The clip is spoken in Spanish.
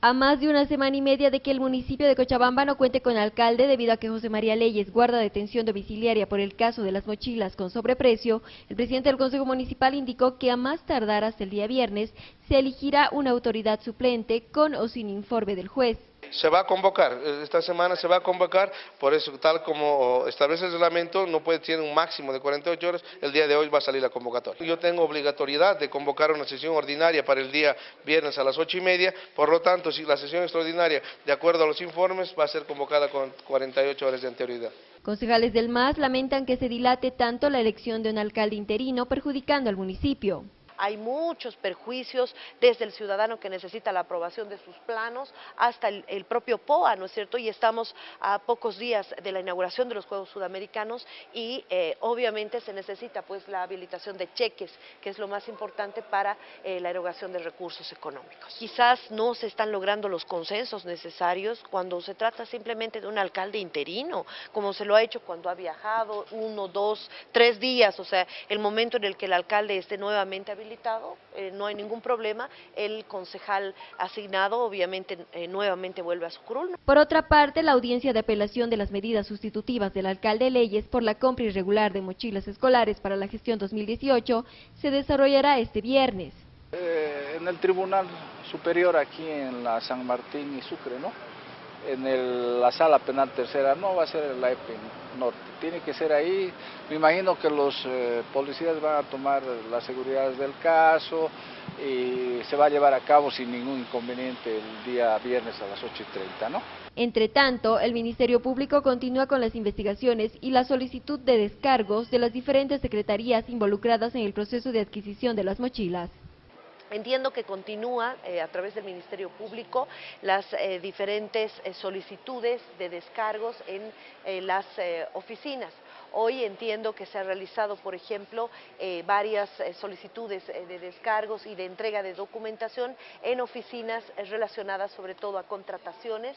A más de una semana y media de que el municipio de Cochabamba no cuente con alcalde debido a que José María Leyes guarda detención domiciliaria por el caso de las mochilas con sobreprecio, el presidente del Consejo Municipal indicó que a más tardar hasta el día viernes se elegirá una autoridad suplente con o sin informe del juez. Se va a convocar, esta semana se va a convocar, por eso tal como establece el reglamento, no puede tener un máximo de 48 horas, el día de hoy va a salir la convocatoria. Yo tengo obligatoriedad de convocar una sesión ordinaria para el día viernes a las 8 y media, por lo tanto, si la sesión extraordinaria, de acuerdo a los informes, va a ser convocada con 48 horas de anterioridad. Concejales del MAS lamentan que se dilate tanto la elección de un alcalde interino, perjudicando al municipio hay muchos perjuicios desde el ciudadano que necesita la aprobación de sus planos hasta el, propio POA, ¿no es cierto? Y estamos a pocos días de la inauguración de los Juegos Sudamericanos y eh, obviamente se necesita pues la habilitación de cheques, que es lo más importante para eh, la erogación de recursos económicos. Quizás no se están logrando los consensos necesarios cuando se trata simplemente de un alcalde interino, como se lo ha hecho cuando ha viajado uno, dos, tres días, o sea, el momento en el que el alcalde esté nuevamente habilitado eh, no hay ningún problema, el concejal asignado obviamente eh, nuevamente vuelve a su curul. Por otra parte, la audiencia de apelación de las medidas sustitutivas del alcalde Leyes por la compra irregular de mochilas escolares para la gestión 2018 se desarrollará este viernes. Eh, en el Tribunal Superior aquí en la San Martín y Sucre, ¿no? En la sala penal tercera, no va a ser en la EPI Norte, tiene que ser ahí. Me imagino que los eh, policías van a tomar las seguridades del caso y se va a llevar a cabo sin ningún inconveniente el día viernes a las 8 y 30, ¿no? Entre tanto, el Ministerio Público continúa con las investigaciones y la solicitud de descargos de las diferentes secretarías involucradas en el proceso de adquisición de las mochilas. Entiendo que continúa eh, a través del Ministerio Público las eh, diferentes eh, solicitudes de descargos en las oficinas. Hoy entiendo que se ha realizado, por ejemplo, varias solicitudes de descargos y de entrega de documentación en oficinas relacionadas sobre todo a contrataciones